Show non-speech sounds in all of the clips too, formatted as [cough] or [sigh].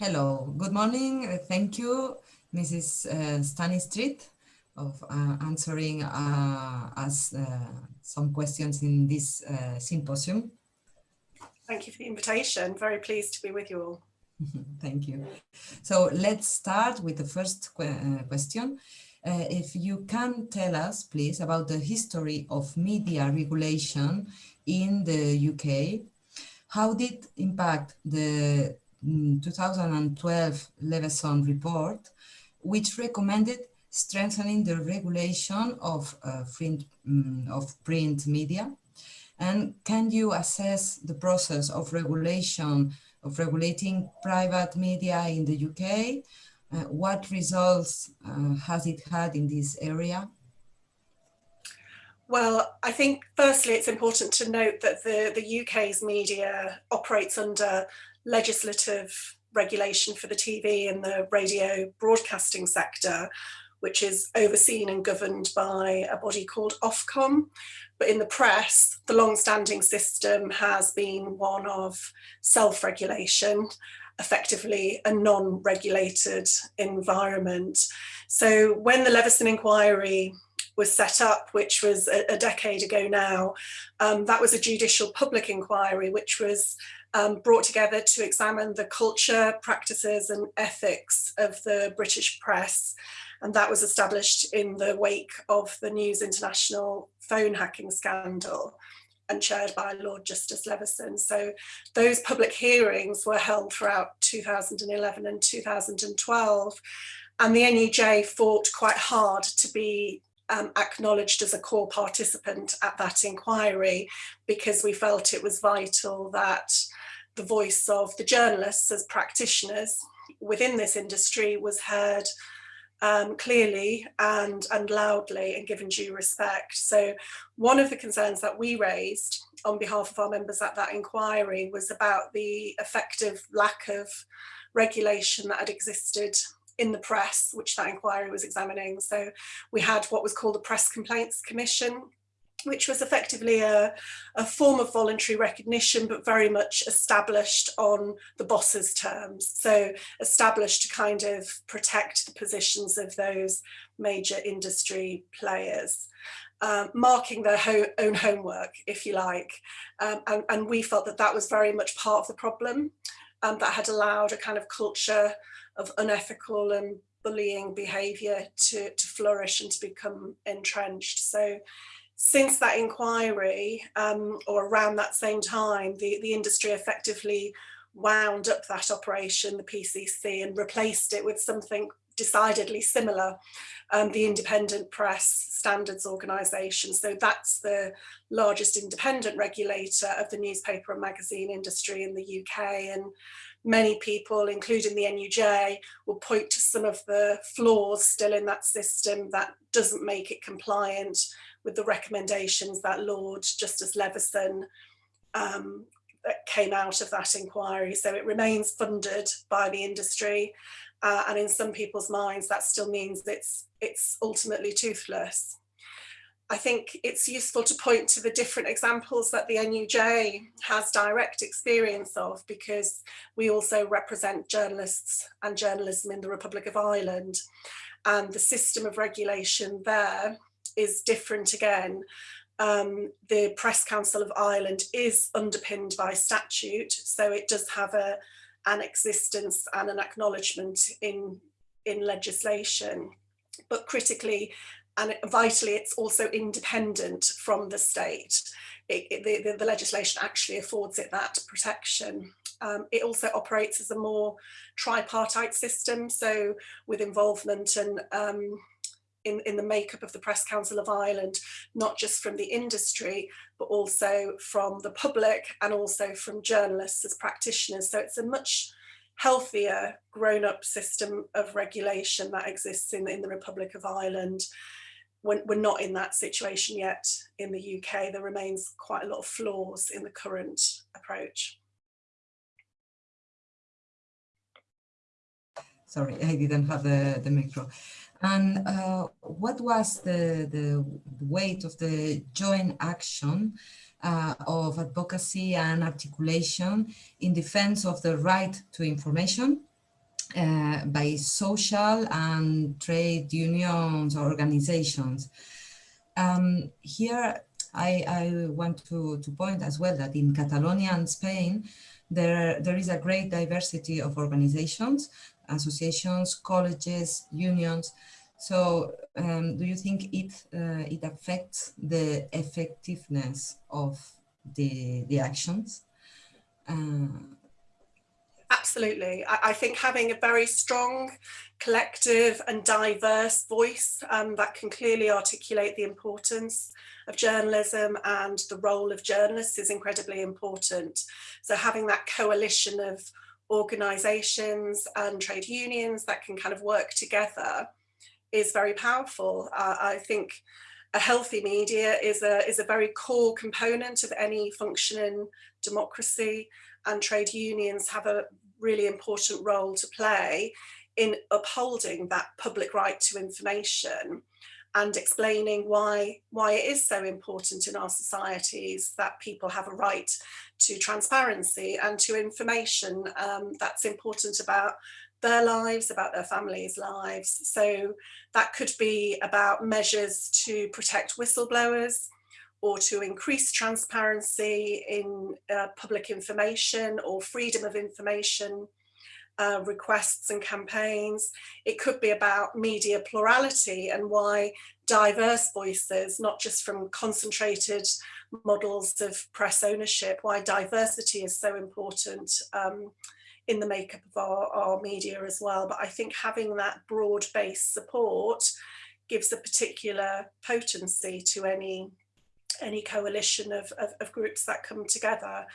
Hello, good morning. Uh, thank you, Mrs. Uh, Stanistreet, of uh, answering uh, us uh, some questions in this uh, symposium. Thank you for the invitation. Very pleased to be with you all. [laughs] Thank you. So let's start with the first que question. if you can tell us, please, about the history of media regulation in the UK, how did impact the 2012 Leveson report, which recommended strengthening the regulation of, uh, print, um, of print media. And can you assess the process of regulation, of regulating private media in the UK? Uh, what results uh, has it had in this area? Well, I think firstly it's important to note that the, the UK's media operates under legislative regulation for the TV and the radio broadcasting sector, which is overseen and governed by a body called Ofcom. But in the press, the long-standing system has been one of self-regulation, effectively a non-regulated environment. So when the Leveson inquiry was set up, which was a, decade ago now, um, that was a judicial public inquiry, which was um, brought together to examine the culture, practices and ethics of the British press. And that was established in the wake of the News International phone hacking scandal and chaired by Lord Justice Leveson. So those public hearings were held throughout 2011 and 2012. And the NUJ fought quite hard to be um, acknowledged as a core participant at that inquiry because we felt it was vital that the voice of the journalists as practitioners within this industry was heard um, clearly and, and loudly and given due respect. So one of the concerns that we raised on behalf of our members at that inquiry was about the effective lack of regulation that had existed in the press, which that inquiry was examining. So we had what was called the Press Complaints Commission, which was effectively a, a form of voluntary recognition, but very much established on the boss's terms. So established to kind of protect the positions of those major industry players. Um, marking their ho own homework, if you like. Um, and, and, we felt that that was very much part of the problem um, that had allowed a kind of culture of unethical and bullying behaviour to, to flourish and to become entrenched. So since that inquiry, um, or around that same time, the, the industry effectively wound up that operation, the PCC, and replaced it with something decidedly similar, um, the Independent Press Standards Organisation. So that's the largest independent regulator of the newspaper and magazine industry in the UK. And many people, including the NUJ, will point to some of the flaws still in that system that doesn't make it compliant with the recommendations that Lord Justice Leveson um, that came out of that inquiry. So it remains funded by the industry. Uh, and in some people's minds, that still means it's, it's ultimately toothless. I think it's useful to point to the different examples that the NUJ has direct experience of because we also represent journalists and journalism in the Republic of Ireland and the system of regulation there is different again. Um, the Press Council of Ireland is underpinned by statute, so it does have a, an existence and an acknowledgement in, in legislation. But critically and vitally, it's also independent from the state. It, it, the, the, legislation actually affords it that protection. Um, it also operates as a more tripartite system, so with involvement and um, in, in the makeup of the Press Council of Ireland, not just from the industry, but also from the public and also from journalists as practitioners. So it's a much healthier grown-up system of regulation that exists in, in the Republic of Ireland. We're, not in that situation yet in the UK. There remains quite a lot of flaws in the current approach. Sorry, I didn't have the, the micro. And uh, what was the, the weight of the joint action uh, of advocacy and articulation in defense of the right to information uh, by social and trade unions organizations. Um, here, I, I, want to, to point as well that in Catalonia and Spain, there, there is a great diversity of organizations, associations, colleges, unions. So um, do you think it, uh, it affects the effectiveness of the, the actions? Uh, Absolutely. I, I, think having a very strong, collective and diverse voice um, that can clearly articulate the importance of journalism and the role of journalists is incredibly important. So having that coalition of organisations and trade unions that can kind of work together is very powerful. Uh, I think a healthy media is a, is a very core component of any functioning democracy and trade unions have a really important role to play in upholding that public right to information and explaining why why it is so important in our societies that people have a right to transparency and to information um, that's important about their lives, about their families' lives. So that could be about measures to protect whistleblowers or to increase transparency in uh, public information or freedom of information uh, requests and campaigns. It could be about media plurality and why diverse voices, not just from concentrated models of press ownership, why diversity is so important um, in the makeup of our, our media as well. But I think having that broad-based support gives a particular potency to any any coalition of, of, of, groups that come together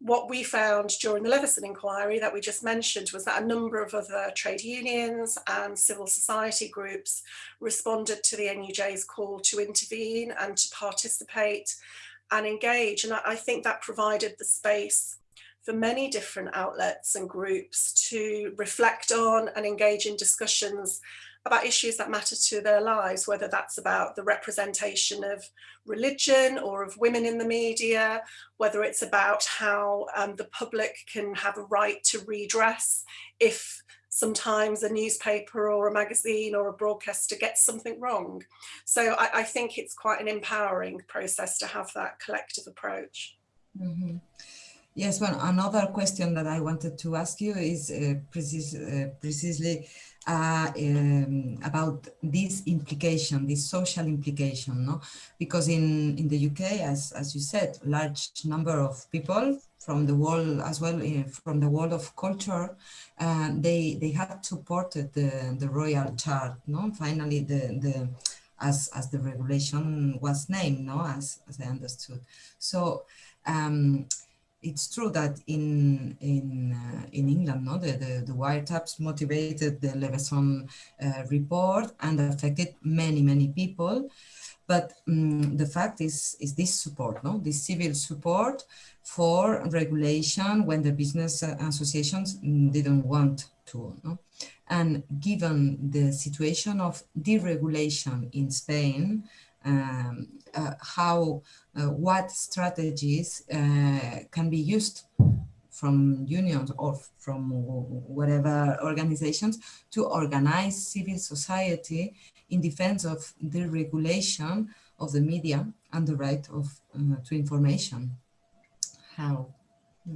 what we found during the Leveson inquiry that we just mentioned was that a number of other trade unions and civil society groups responded to the NUJ's call to intervene and to participate and engage. And I think that provided the space for many different outlets and groups to reflect on and engage in discussions about issues that matter to their lives, whether that's about the representation of religion or of women in the media, whether it's about how um, the public can have a right to redress if sometimes a newspaper or a magazine or a broadcaster gets something wrong. So I, I think it's quite an empowering process to have that collective approach. Mm -hmm. Yes, well, another question that I wanted to ask you is uh, precis uh, precisely uh, um, about this implication, this social implication, no? Because in, in the UK, as, as you said, large number of people from the world as well, uh, from the world of culture, uh, they they had supported the, the royal chart, no? Finally, the, the as, as the regulation was named, no? As, as I understood. So, um, it's true that in in uh, in England, no, the, the, the wiretaps motivated the Leveson uh, report and affected many many people. But um, the fact is is this support, no, this civil support for regulation when the business associations didn't want to, no, and given the situation of deregulation in Spain, um, uh, how, uh, what strategies uh, can be used from unions or from whatever organizations to organize civil society in defense of the regulation of the media and the right of uh, to information. How?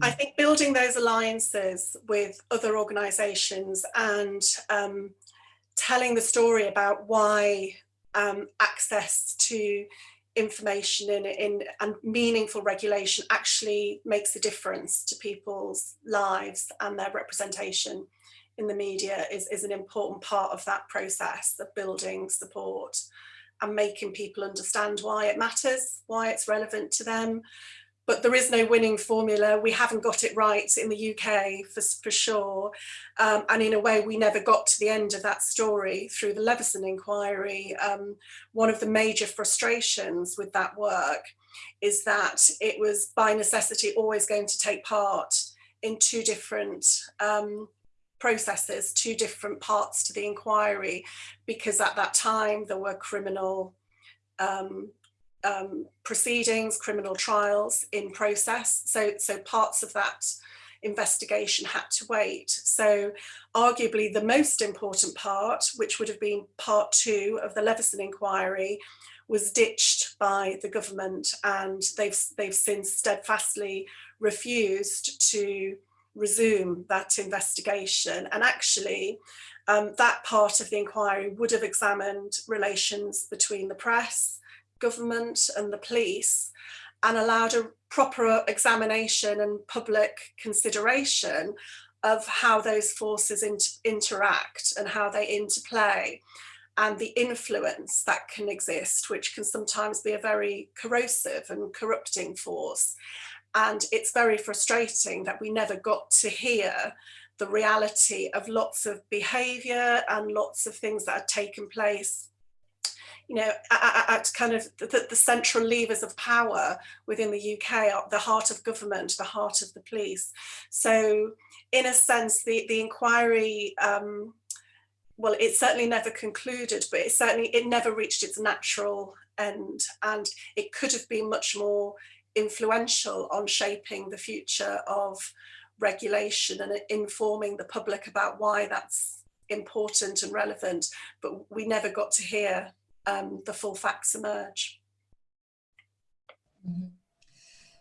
I think building those alliances with other organizations and um, telling the story about why um, access to information in, in and meaningful regulation actually makes a difference to people's lives and their representation in the media is, is an important part of that process of building support and making people understand why it matters, why it's relevant to them, but there is no winning formula. We haven't got it right in the UK for, for sure. Um, and in a way, we never got to the end of that story through the Leveson inquiry. Um, one of the major frustrations with that work is that it was by necessity always going to take part in two different um, processes, two different parts to the inquiry, because at that time there were criminal um, um, proceedings, criminal trials in process. So, so parts of that investigation had to wait. So arguably the most important part, which would have been part two of the Leveson inquiry, was ditched by the government and they've, they've since steadfastly refused to resume that investigation. And actually, um, that part of the inquiry would have examined relations between the press, government and the police and allowed a proper examination and public consideration of how those forces inter interact and how they interplay and the influence that can exist, which can sometimes be a very corrosive and corrupting force. And it's very frustrating that we never got to hear the reality of lots of behaviour and lots of things that had taken place you know, at, at kind of the, the, central levers of power within the UK, the heart of government, the heart of the police. So in a sense, the, the inquiry, um, well, it certainly never concluded, but it certainly, it never reached its natural end. And it could have been much more influential on shaping the future of regulation and informing the public about why that's important and relevant, but we never got to hear um, the full facts emerge. Mm -hmm.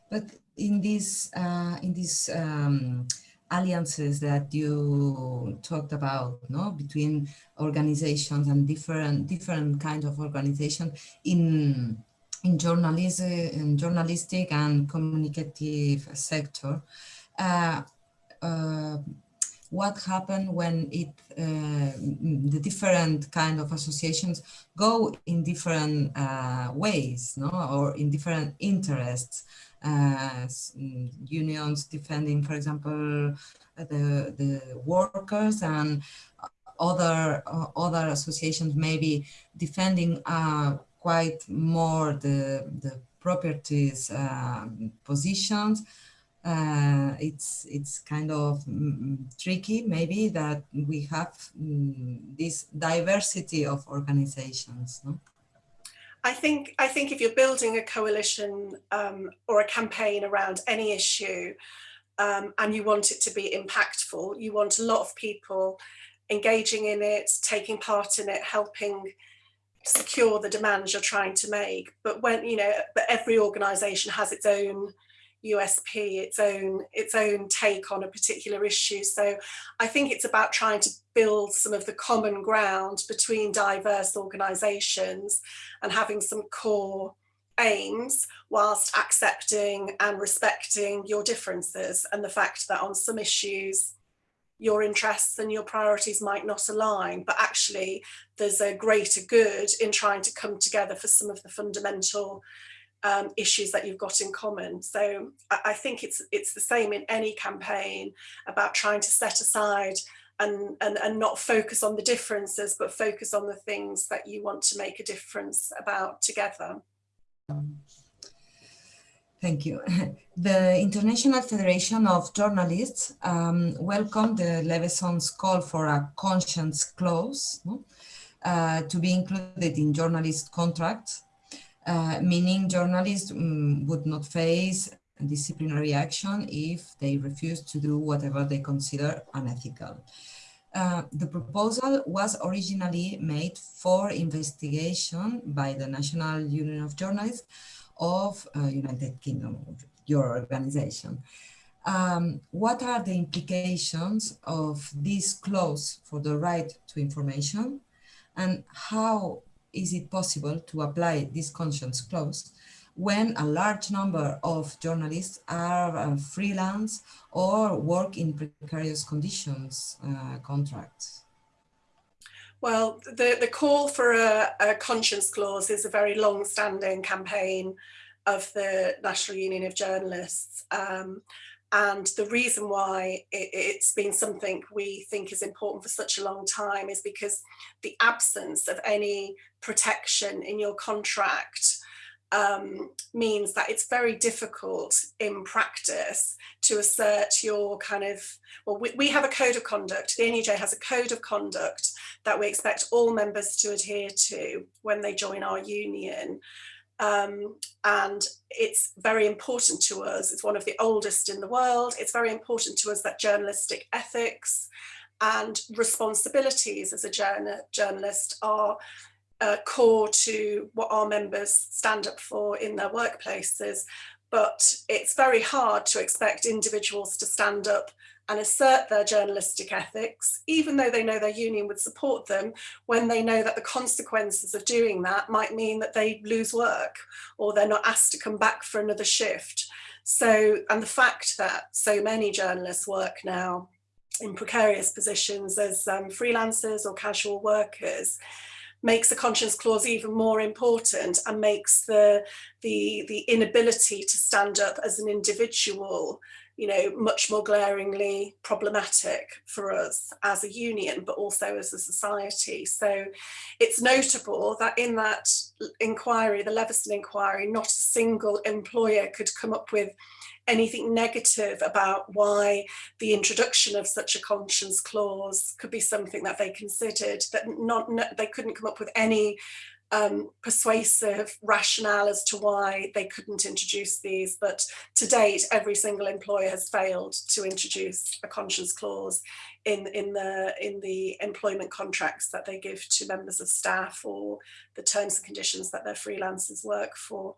But in these uh, in these um, alliances that you talked about, no, between organizations and different different kinds of organization in in journalism, in journalistic and communicative sector. Uh, uh, what happened when it uh, the different kind of associations go in different uh, ways no? Or in different interests. Uh, unions defending for example the the workers and other uh, other associations maybe defending uh, quite more the the properties um, positions uh, it's it's kind of mm, tricky maybe that we have mm, this diversity of organizations no? I think I think if you're building a coalition um, or a campaign around any issue um, and you want it to be impactful you want a lot of people engaging in it taking part in it helping secure the demands you're trying to make but when you know but every organization has its own USP, its own its own take on a particular issue. So I think it's about trying to build some of the common ground between diverse organisations and having some core aims whilst accepting and respecting your differences and the fact that on some issues your interests and your priorities might not align, but actually there's a greater good in trying to come together for some of the fundamental um, issues that you've got in common. So I, I, think it's it's the same in any campaign about trying to set aside and, and, and not focus on the differences, but focus on the things that you want to make a difference about together. Thank you. [laughs] The International Federation of Journalists um, welcomed the Leveson's call for a conscience clause uh, to be included in journalist contracts meaning journalists um, would not face disciplinary action if they refuse to do whatever they consider unethical. Uh, the proposal was originally made for investigation by the National Union of Journalists of uh, United Kingdom, your organization. Um, what are the implications of this clause for the right to information and how is it possible to apply this conscience clause when a large number of journalists are uh, freelance or work in precarious conditions uh, contracts? Well, the, the call for a, a conscience clause is a very long-standing campaign of the National Union of Journalists. Um, and the reason why it, has been something we think is important for such a long time is because the absence of any protection in your contract um, means that it's very difficult in practice to assert your kind of, well, we, we have a code of conduct, the NUJ has a code of conduct that we expect all members to adhere to when they join our union. Um, and it's very important to us. It's one of the oldest in the world. It's very important to us that journalistic ethics and responsibilities as a journal journalist are uh, core to what our members stand up for in their workplaces. But it's very hard to expect individuals to stand up and assert their journalistic ethics, even though they know their union would support them, when they know that the consequences of doing that might mean that they lose work or they're not asked to come back for another shift. So, and the fact that so many journalists work now in precarious positions as um, freelancers or casual workers makes the conscience clause even more important and makes the the the inability to stand up as an individual you know, much more glaringly problematic for us as a union, but also as a society. So it's notable that in that inquiry, the Leveson inquiry, not a single employer could come up with anything negative about why the introduction of such a conscience clause could be something that they considered that not, they couldn't come up with any um, persuasive rationale as to why they couldn't introduce these. But to date, every single employer has failed to introduce a conscience clause in, in, the, in the employment contracts that they give to members of staff or the terms and conditions that their freelancers work for.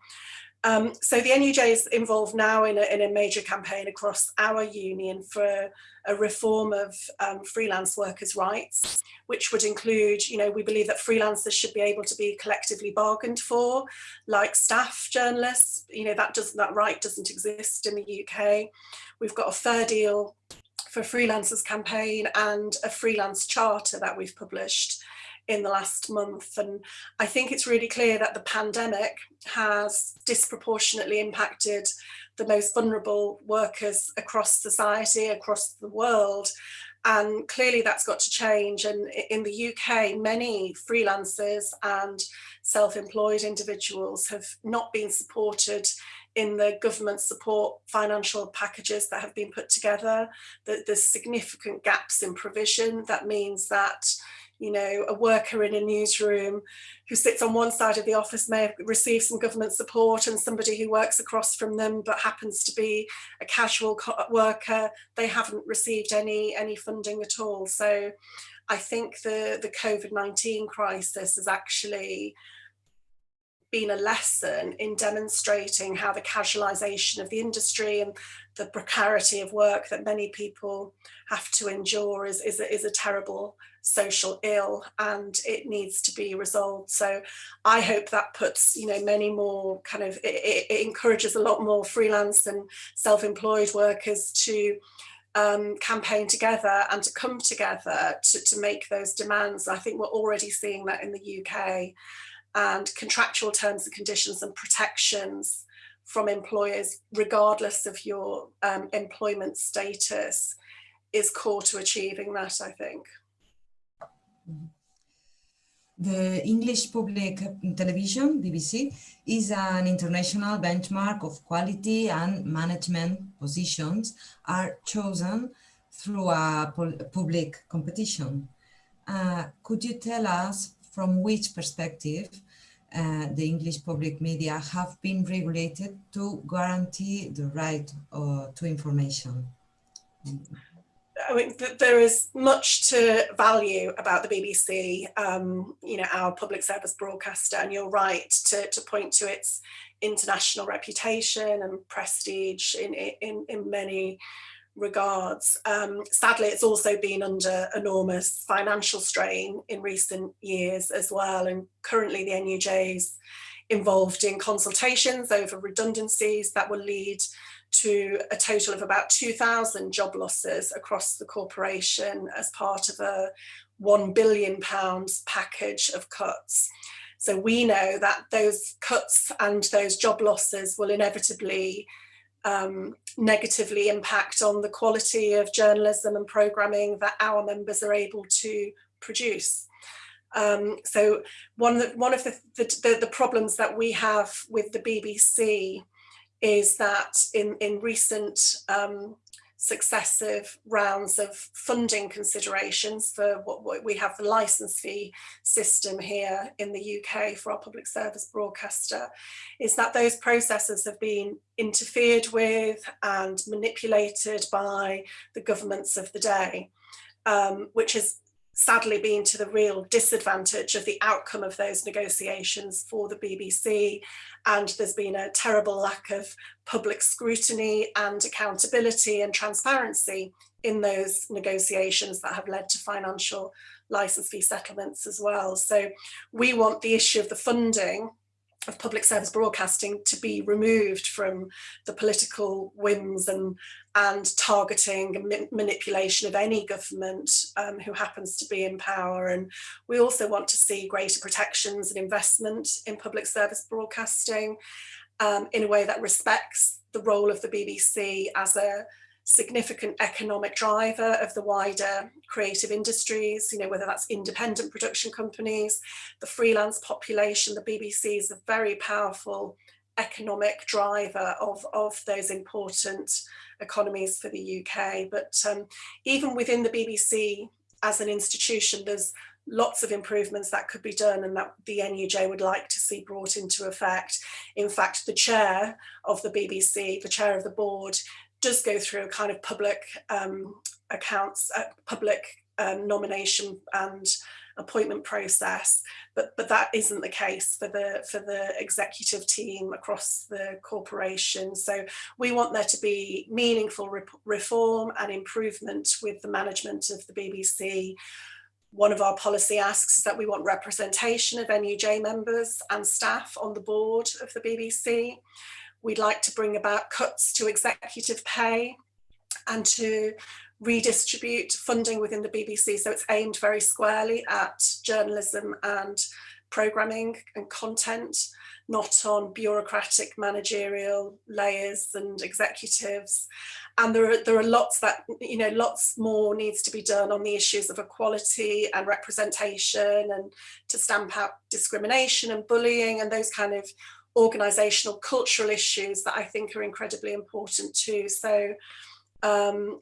Um, so the NUJ is involved now in a, in a major campaign across our union for a reform of um, freelance workers' rights, which would include, you know, we believe that freelancers should be able to be collectively bargained for, like staff journalists. You know, that doesn't that right doesn't exist in the UK. We've got a fair deal for freelancers campaign and a freelance charter that we've published in the last month. And I think it's really clear that the pandemic has disproportionately impacted the most vulnerable workers across society, across the world. And clearly that's got to change. And in the UK, many freelancers and self-employed individuals have not been supported in the government support financial packages that have been put together. There's significant gaps in provision. That means that you know, a worker in a newsroom who sits on one side of the office may have received some government support and somebody who works across from them but happens to be a casual worker, they haven't received any, any funding at all. So I think the, the COVID-19 crisis has actually been a lesson in demonstrating how the casualisation of the industry and the precarity of work that many people have to endure is, is, a, is a terrible social ill and it needs to be resolved. So I hope that puts, you know, many more kind of, it, it encourages a lot more freelance and self-employed workers to um, campaign together and to come together to, to make those demands. I think we're already seeing that in the UK and contractual terms and conditions and protections from employers, regardless of your um, employment status, is core to achieving that, I think. The English public television, BBC, is an international benchmark of quality and management positions are chosen through a public competition. Uh, could you tell us from which perspective uh, the English public media have been regulated to guarantee the right uh, to information? I mean, th there is much to value about the BBC, um, you know, our public service broadcaster, and you're right to, to point to its international reputation and prestige in, in, in many regards. Um, sadly, it's also been under enormous financial strain in recent years as well, and currently the NUJ's involved in consultations over redundancies that will lead to a total of about 2,000 job losses across the corporation as part of a 1 billion pounds package of cuts. So we know that those cuts and those job losses will inevitably um, negatively impact on the quality of journalism and programming that our members are able to produce. Um, so one of the, one of the, the, the problems that we have with the BBC is that in, in recent um, successive rounds of funding considerations for what, we have the license fee system here in the UK for our public service broadcaster is that those processes have been interfered with and manipulated by the governments of the day um, which has sadly been to the real disadvantage of the outcome of those negotiations for the BBC and there's been a terrible lack of public scrutiny and accountability and transparency in those negotiations that have led to financial license fee settlements as well. So we want the issue of the funding of public service broadcasting to be removed from the political whims and and targeting and ma manipulation of any government um, who happens to be in power. And we also want to see greater protections and investment in public service broadcasting um, in a way that respects the role of the BBC as a significant economic driver of the wider creative industries, you know, whether that's independent production companies, the freelance population, the BBC is a very powerful economic driver of, of those important economies for the UK. But um, even within the BBC as an institution, there's lots of improvements that could be done and that the NUJ would like to see brought into effect. In fact, the chair of the BBC, the chair of the board, does go through a kind of public um, accounts, uh, public um, nomination and appointment process, but but that isn't the case for the for the executive team across the corporation. So we want there to be meaningful re reform and improvement with the management of the BBC. One of our policy asks is that we want representation of NUJ members and staff on the board of the BBC. We'd like to bring about cuts to executive pay and to redistribute funding within the BBC. So it's aimed very squarely at journalism and programming and content, not on bureaucratic managerial layers and executives. And there are, there are lots that, you know, lots more needs to be done on the issues of equality and representation and to stamp out discrimination and bullying and those kind of organizational cultural issues that I think are incredibly important too. So, um,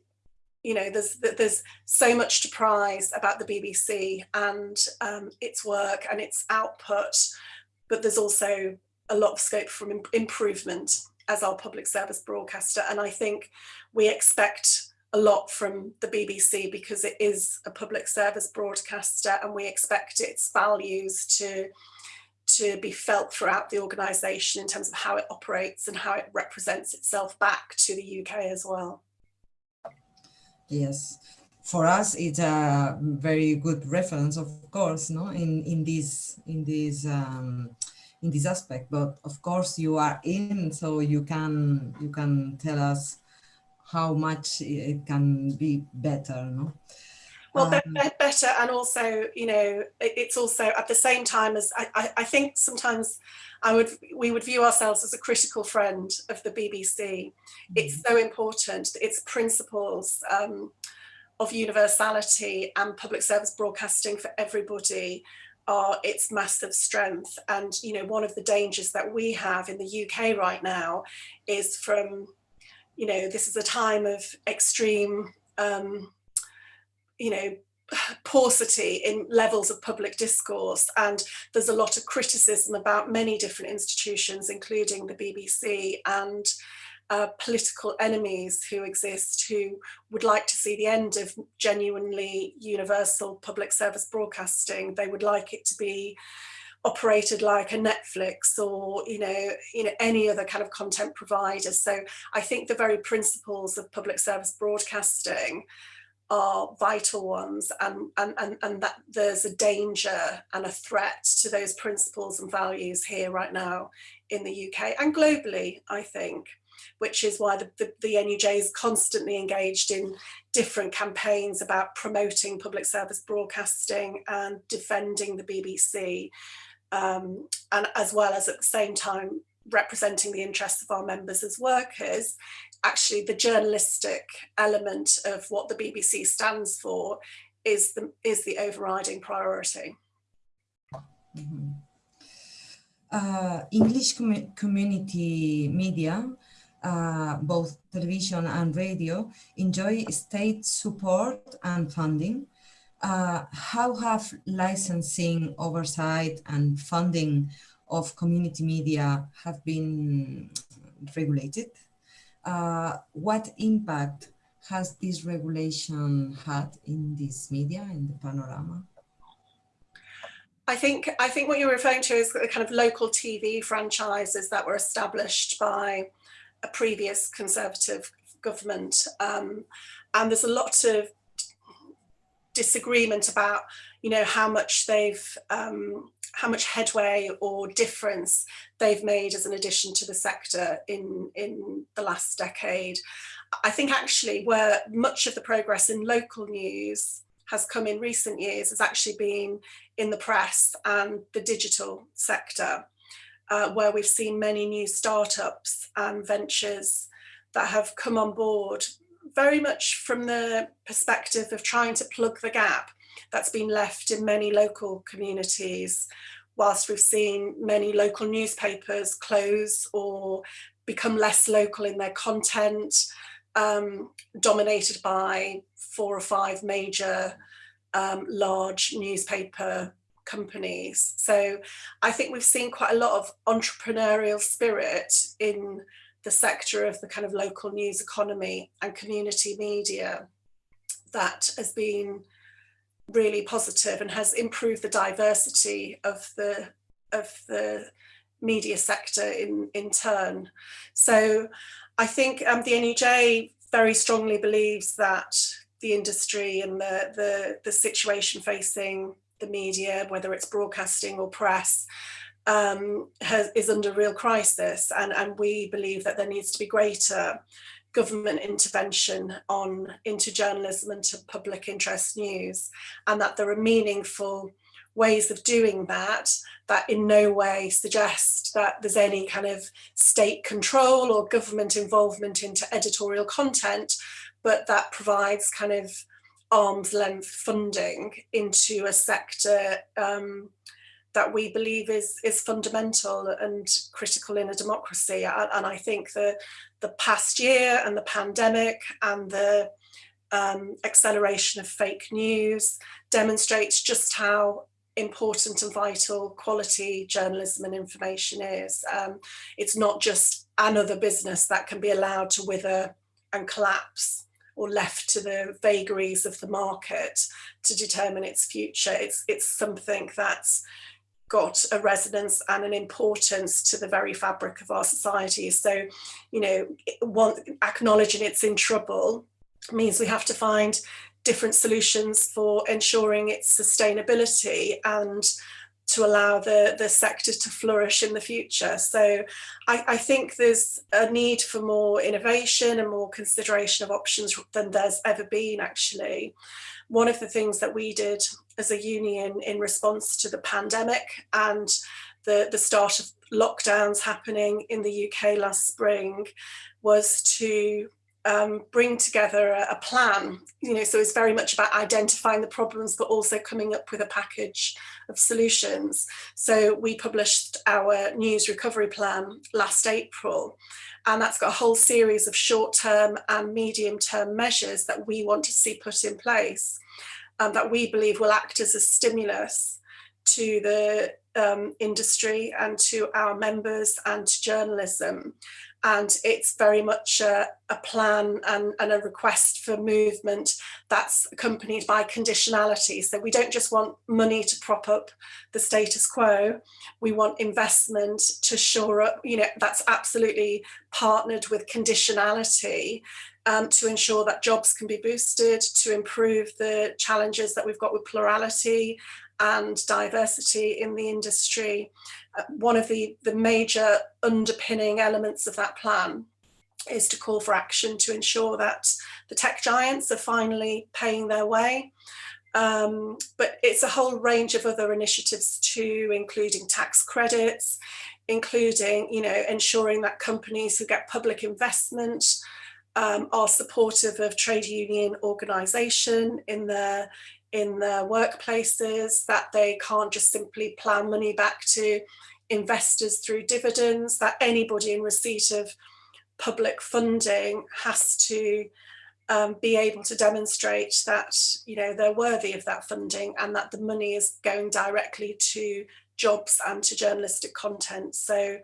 you know, there's there's so much to prize about the BBC and um, its work and its output, but there's also a lot of scope for improvement as our public service broadcaster. And I think we expect a lot from the BBC because it is a public service broadcaster and we expect its values to to be felt throughout the organisation in terms of how it operates and how it represents itself back to the UK as well. Yes, for us it's a very good reference, of course, no, in in this in this um, in this aspect. But of course, you are in, so you can you can tell us how much it can be better, no well um, better and also you know it's also at the same time as I, I, think sometimes I would we would view ourselves as a critical friend of the BBC mm -hmm. it's so important its principles um, of universality and public service broadcasting for everybody are its massive strength and you know one of the dangers that we have in the UK right now is from you know this is a time of extreme um, you know, paucity in levels of public discourse and there's a lot of criticism about many different institutions including the BBC and uh, political enemies who exist who would like to see the end of genuinely universal public service broadcasting. They would like it to be operated like a Netflix or you know you know any other kind of content provider. So I think the very principles of public service broadcasting are vital ones and, and, and, and that there's a danger and a threat to those principles and values here right now in the UK and globally, I think, which is why the, the, the NUJ is constantly engaged in different campaigns about promoting public service broadcasting and defending the BBC, um, and as well as at the same time representing the interests of our members as workers actually the journalistic element of what the BBC stands for is the, is the overriding priority. Mm -hmm. uh, English com community media uh, both television and radio, enjoy state support and funding. Uh, how have licensing, oversight and funding of community media have been regulated? Uh, what impact has this regulation had in this media, in the panorama? I think I think what you're referring to is the kind of local TV franchises that were established by a previous Conservative government, um, and there's a lot of disagreement about, you know, how much they've um, how much headway or difference they've made as an addition to the sector in in the last decade. I think actually where much of the progress in local news has come in recent years has actually been in the press and the digital sector, uh, where we've seen many new startups and ventures that have come on board very much from the perspective of trying to plug the gap that's been left in many local communities whilst we've seen many local newspapers close or become less local in their content um, dominated by four or five major um, large newspaper companies. So I think we've seen quite a lot of entrepreneurial spirit in the sector of the kind of local news economy and community media that has been really positive and has improved the diversity of the of the media sector in in turn. So I think um, the NUJ very strongly believes that the industry and the, the, the situation facing the media, whether it's broadcasting or press, um, has, is under real crisis. And, and we believe that there needs to be greater government intervention on into journalism and to public interest news, and that there are meaningful ways of doing that that in no way suggest that there's any kind of state control or government involvement into editorial content, but that provides kind of arm's length funding into a sector um, that we believe is is fundamental and critical in a democracy. And I think the the past year and the pandemic and the um, acceleration of fake news demonstrates just how important and vital quality journalism and information is. Um, it's not just another business that can be allowed to wither and collapse or left to the vagaries of the market to determine its future. It's, it's something that's got a resonance and an importance to the very fabric of our society. So, you know, one, acknowledging it's in trouble means we have to find different solutions for ensuring its sustainability and to allow the, the sector to flourish in the future. So I, I, think there's a need for more innovation and more consideration of options than there's ever been actually. One of the things that we did as a union in response to the pandemic and the, the start of lockdowns happening in the UK last spring was to um, bring together a, a, plan, you know, so it's very much about identifying the problems, but also coming up with a package of solutions. So we published our news recovery plan last April, and that's got a whole series of short-term and medium-term measures that we want to see put in place um, that we believe will act as a stimulus to the um, industry and to our members and to journalism. And it's very much a, a plan and, and, a request for movement that's accompanied by conditionality. So we don't just want money to prop up the status quo, we want investment to shore up, you know, that's absolutely partnered with conditionality um, to ensure that jobs can be boosted, to improve the challenges that we've got with plurality and diversity in the industry. Uh, one of the, the major underpinning elements of that plan is to call for action to ensure that the tech giants are finally paying their way. Um, but it's a whole range of other initiatives too, including tax credits, including, you know, ensuring that companies who get public investment um, are supportive of trade union organisation in their in their workplaces, that they can't just simply plan money back to investors through dividends, that anybody in receipt of public funding has to um, be able to demonstrate that you know they're worthy of that funding and that the money is going directly to jobs and to journalistic content. So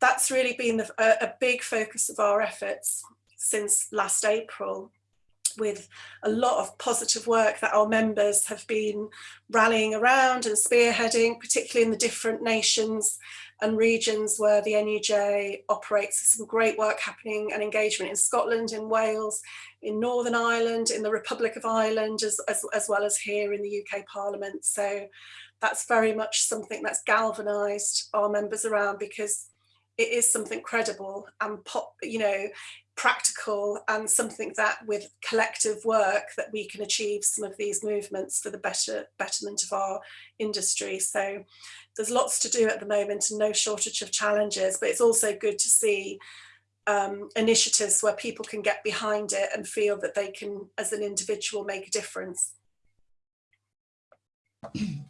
that's really been the, a, a big focus of our efforts since last April with a lot of positive work that our members have been rallying around and spearheading, particularly in the different nations and regions where the NUJ operates. Some great work happening and engagement in Scotland, in Wales, in Northern Ireland, in the Republic of Ireland, as, as, as well as here in the UK Parliament. So that's very much something that's galvanised our members around because it is something credible and pop, you know, practical and something that with collective work that we can achieve some of these movements for the better betterment of our industry. So there's lots to do at the moment and no shortage of challenges, but it's also good to see um, initiatives where people can get behind it and feel that they can, as an individual, make a difference. [clears throat]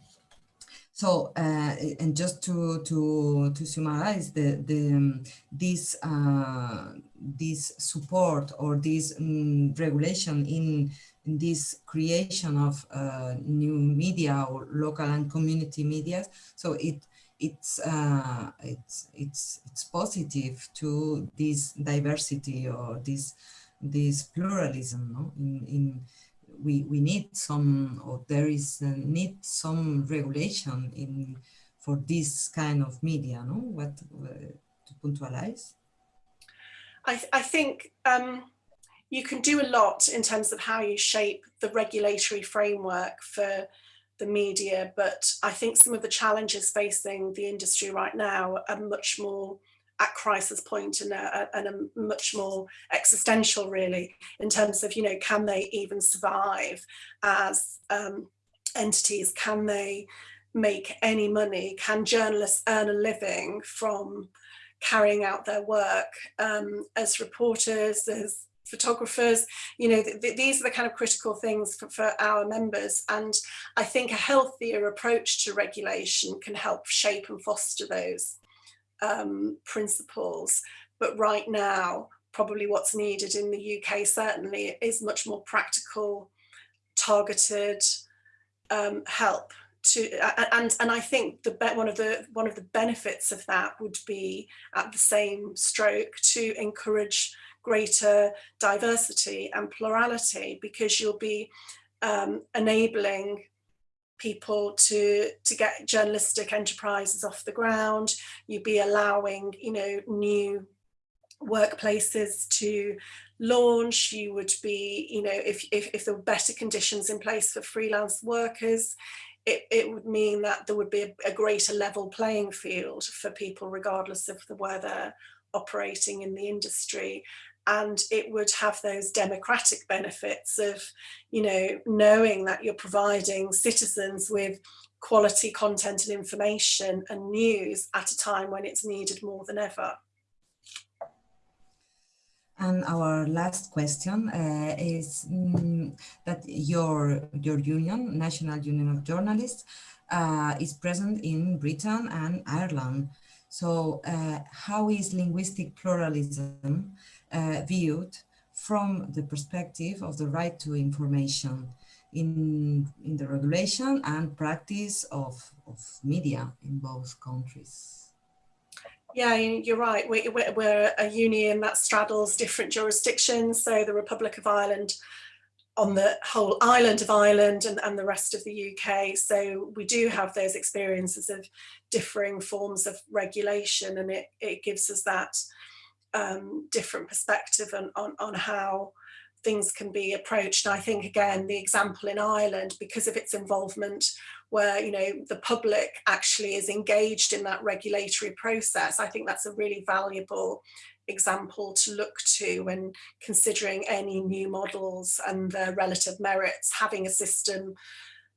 So, uh, and just to to to summarize, the the um, this uh, this support or this um, regulation in, in this creation of uh, new media or local and community media. So it it's uh, it's it's it's positive to this diversity or this this pluralism no? in in we, we need some, or there is need some regulation in for this kind of media, no? What uh, to puntualize? I, th I think um, you can do a lot in terms of how you shape the regulatory framework for the media, but I think some of the challenges facing the industry right now are much more at crisis point and a, and a much more existential really in terms of you know can they even survive as um, entities? Can they make any money? Can journalists earn a living from carrying out their work um, as reporters as photographers? You know th th these are the kind of critical things for, for our members and I think a healthier approach to regulation can help shape and foster those um, principles. But right now, probably what's needed in the UK certainly is much more practical, targeted um, help to and and I think the one of the one of the benefits of that would be at the same stroke to encourage greater diversity and plurality because you'll be um, enabling people to to get journalistic enterprises off the ground. You'd be allowing you know new workplaces to launch. You would be you know if, if, if there were better conditions in place for freelance workers it, it would mean that there would be a, a greater level playing field for people regardless of the where they're operating in the industry and it would have those democratic benefits of, you know, knowing that you're providing citizens with quality content and information and news at a time when it's needed more than ever. And our last question uh, is mm, that your, your union, National Union of Journalists, uh, is present in Britain and Ireland. So uh, how is linguistic pluralism uh, viewed from the perspective of the right to information in, in the regulation and practice of, of media in both countries. Yeah, you're right. We, we're a union that straddles different jurisdictions. So the Republic of Ireland on the whole island of Ireland and, and the rest of the UK. So we do have those experiences of differing forms of regulation and it, it gives us that um, different perspective on, on, on how things can be approached. I think again, the example in Ireland, because of its involvement where, you know, the public actually is engaged in that regulatory process, I think that's a really valuable example to look to when considering any new models and their relative merits, having a system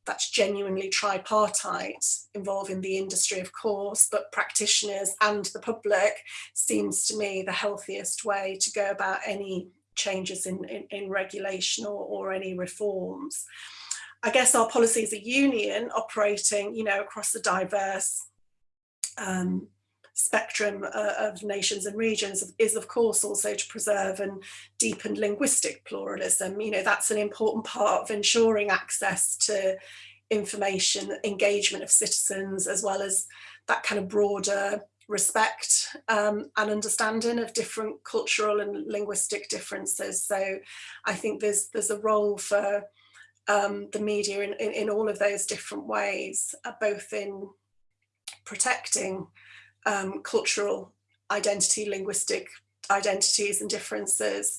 that's genuinely tripartite involving the industry of course but practitioners and the public seems to me the healthiest way to go about any changes in, in, in regulation or, or any reforms. I guess our policy as a union operating you know across a diverse um, spectrum uh, of nations and regions is of course also to preserve and deepen linguistic pluralism. You know, that's an important part of ensuring access to information, engagement of citizens, as well as that kind of broader respect um, and understanding of different cultural and linguistic differences. So I think there's there's a role for um, the media in, in, in, all of those different ways, uh, both in protecting um, cultural identity, linguistic identities and differences,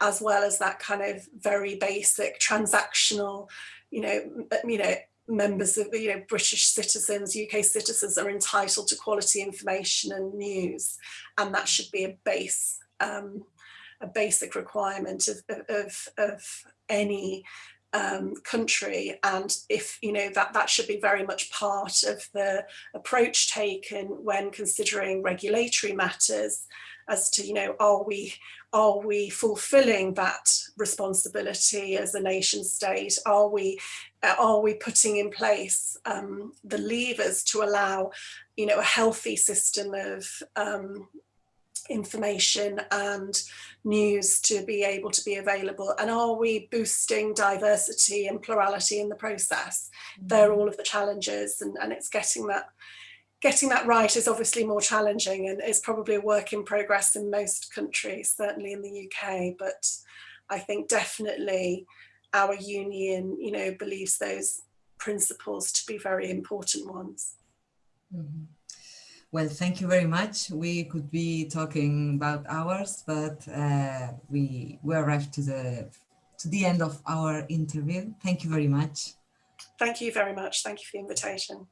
as well as that kind of very basic transactional, you know, you know, members of, you know, British citizens, UK citizens are entitled to quality information and news, and that should be a base, um, a basic requirement of, of, of any um, country and if you know that that should be very much part of the approach taken when considering regulatory matters as to you know are we are we fulfilling that responsibility as a nation state? Are we are we putting in place um, the levers to allow you know a healthy system of um, information and news to be able to be available and are we boosting diversity and plurality in the process mm-hmm. they're all of the challenges and, and it's getting that getting that right is obviously more challenging and is probably a work in progress in most countries certainly in the UK but I think definitely our union you know believes those principles to be very important ones mm -hmm. Well, thank you very much. We could be talking about hours, but uh, we we arrived to the to the end of our interview. Thank you very much. Thank you very much. Thank you for the invitation.